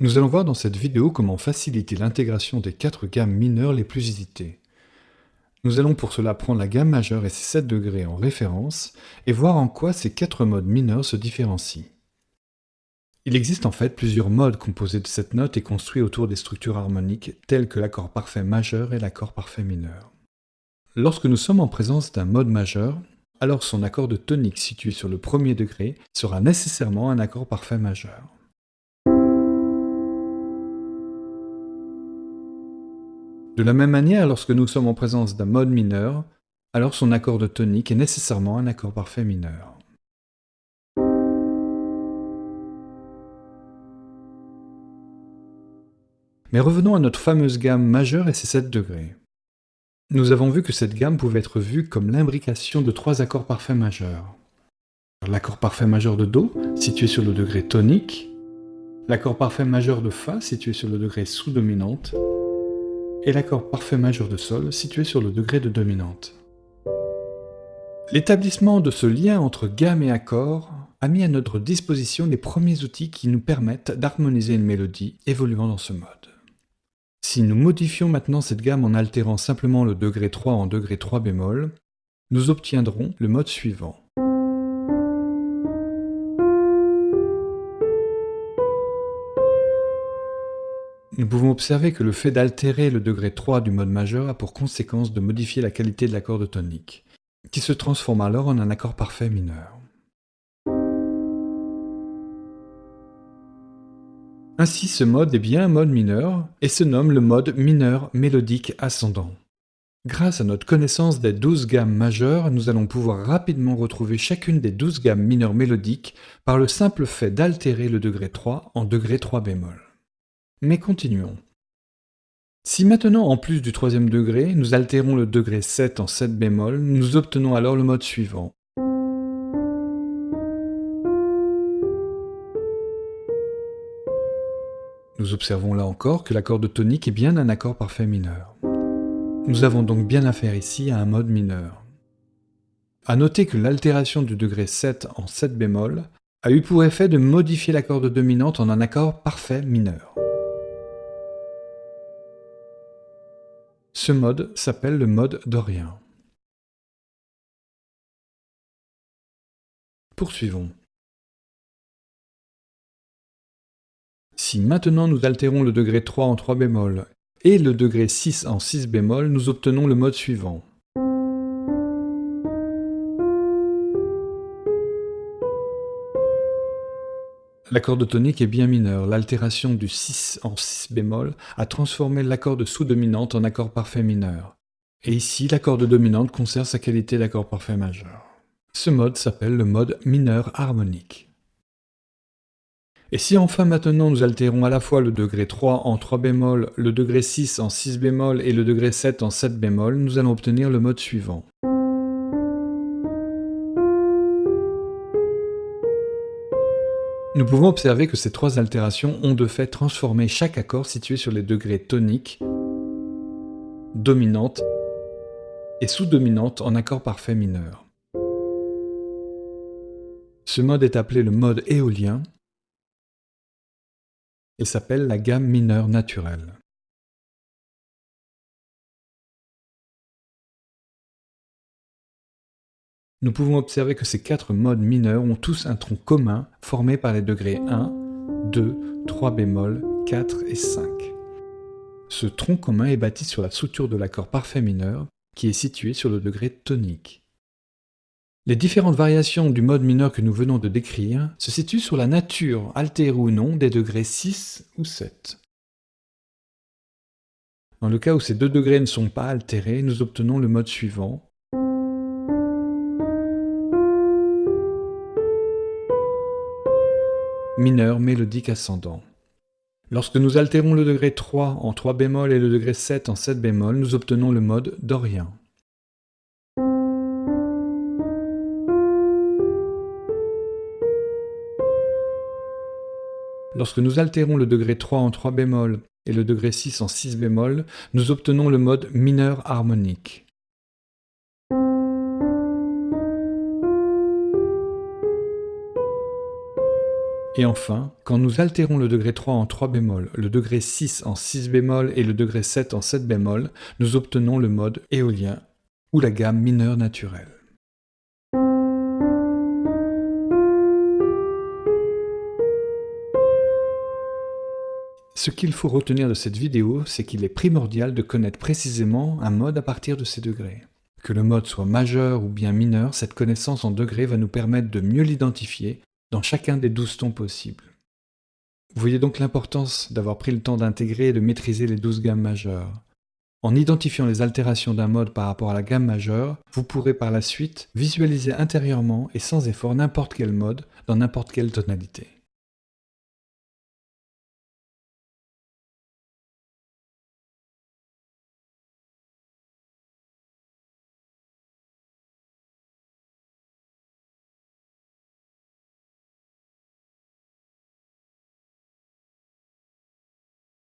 Nous allons voir dans cette vidéo comment faciliter l'intégration des quatre gammes mineures les plus usitées. Nous allons pour cela prendre la gamme majeure et ses 7 degrés en référence et voir en quoi ces quatre modes mineurs se différencient. Il existe en fait plusieurs modes composés de cette note et construits autour des structures harmoniques telles que l'accord parfait majeur et l'accord parfait mineur. Lorsque nous sommes en présence d'un mode majeur, alors son accord de tonique situé sur le premier degré sera nécessairement un accord parfait majeur. De la même manière, lorsque nous sommes en présence d'un mode mineur, alors son accord de tonique est nécessairement un accord parfait mineur. Mais revenons à notre fameuse gamme majeure et ses 7 degrés. Nous avons vu que cette gamme pouvait être vue comme l'imbrication de trois accords parfaits majeurs. L'accord parfait majeur de Do, situé sur le degré tonique, l'accord parfait majeur de Fa, situé sur le degré sous-dominante, et l'accord parfait majeur de Sol situé sur le degré de dominante. L'établissement de ce lien entre gamme et accord a mis à notre disposition les premiers outils qui nous permettent d'harmoniser une mélodie évoluant dans ce mode. Si nous modifions maintenant cette gamme en altérant simplement le degré 3 en degré 3 bémol, nous obtiendrons le mode suivant. Nous pouvons observer que le fait d'altérer le degré 3 du mode majeur a pour conséquence de modifier la qualité de l'accord de tonique, qui se transforme alors en un accord parfait mineur. Ainsi ce mode est bien un mode mineur, et se nomme le mode mineur mélodique ascendant. Grâce à notre connaissance des 12 gammes majeures, nous allons pouvoir rapidement retrouver chacune des 12 gammes mineures mélodiques par le simple fait d'altérer le degré 3 en degré 3 bémol. Mais continuons. Si maintenant, en plus du troisième degré, nous altérons le degré 7 en 7 bémol, nous obtenons alors le mode suivant. Nous observons là encore que l'accord de tonique est bien un accord parfait mineur. Nous avons donc bien affaire ici à un mode mineur. A noter que l'altération du degré 7 en 7 bémol a eu pour effet de modifier l'accord de dominante en un accord parfait mineur. Ce mode s'appelle le mode dorien. Poursuivons. Si maintenant nous altérons le degré 3 en 3 bémol et le degré 6 en 6 bémol, nous obtenons le mode suivant. L'accord de tonique est bien mineur. L'altération du 6 en 6 bémol a transformé l'accord de sous-dominante en accord parfait mineur. Et ici, l'accord de dominante conserve sa qualité d'accord parfait majeur. Ce mode s'appelle le mode mineur harmonique. Et si enfin maintenant nous altérons à la fois le degré 3 en 3 bémol, le degré 6 en 6 bémol et le degré 7 en 7 bémol, nous allons obtenir le mode suivant. Nous pouvons observer que ces trois altérations ont de fait transformé chaque accord situé sur les degrés toniques, dominante et sous-dominante en accord parfait mineur. Ce mode est appelé le mode éolien et s'appelle la gamme mineure naturelle. Nous pouvons observer que ces quatre modes mineurs ont tous un tronc commun formé par les degrés 1, 2, 3 bémol, 4 et 5. Ce tronc commun est bâti sur la structure de l'accord parfait mineur, qui est situé sur le degré tonique. Les différentes variations du mode mineur que nous venons de décrire se situent sur la nature, altérée ou non, des degrés 6 ou 7. Dans le cas où ces deux degrés ne sont pas altérés, nous obtenons le mode suivant, mineur mélodique ascendant. Lorsque nous altérons le degré 3 en 3 bémol et le degré 7 en 7 bémol, nous obtenons le mode dorien. Lorsque nous altérons le degré 3 en 3 bémol et le degré 6 en 6 bémol, nous obtenons le mode mineur harmonique. Et enfin, quand nous altérons le degré 3 en 3 bémol, le degré 6 en 6 bémol et le degré 7 en 7 bémol, nous obtenons le mode éolien ou la gamme mineure naturelle. Ce qu'il faut retenir de cette vidéo, c'est qu'il est primordial de connaître précisément un mode à partir de ces degrés. Que le mode soit majeur ou bien mineur, cette connaissance en degrés va nous permettre de mieux l'identifier dans chacun des 12 tons possibles. Vous voyez donc l'importance d'avoir pris le temps d'intégrer et de maîtriser les 12 gammes majeures. En identifiant les altérations d'un mode par rapport à la gamme majeure, vous pourrez par la suite visualiser intérieurement et sans effort n'importe quel mode dans n'importe quelle tonalité.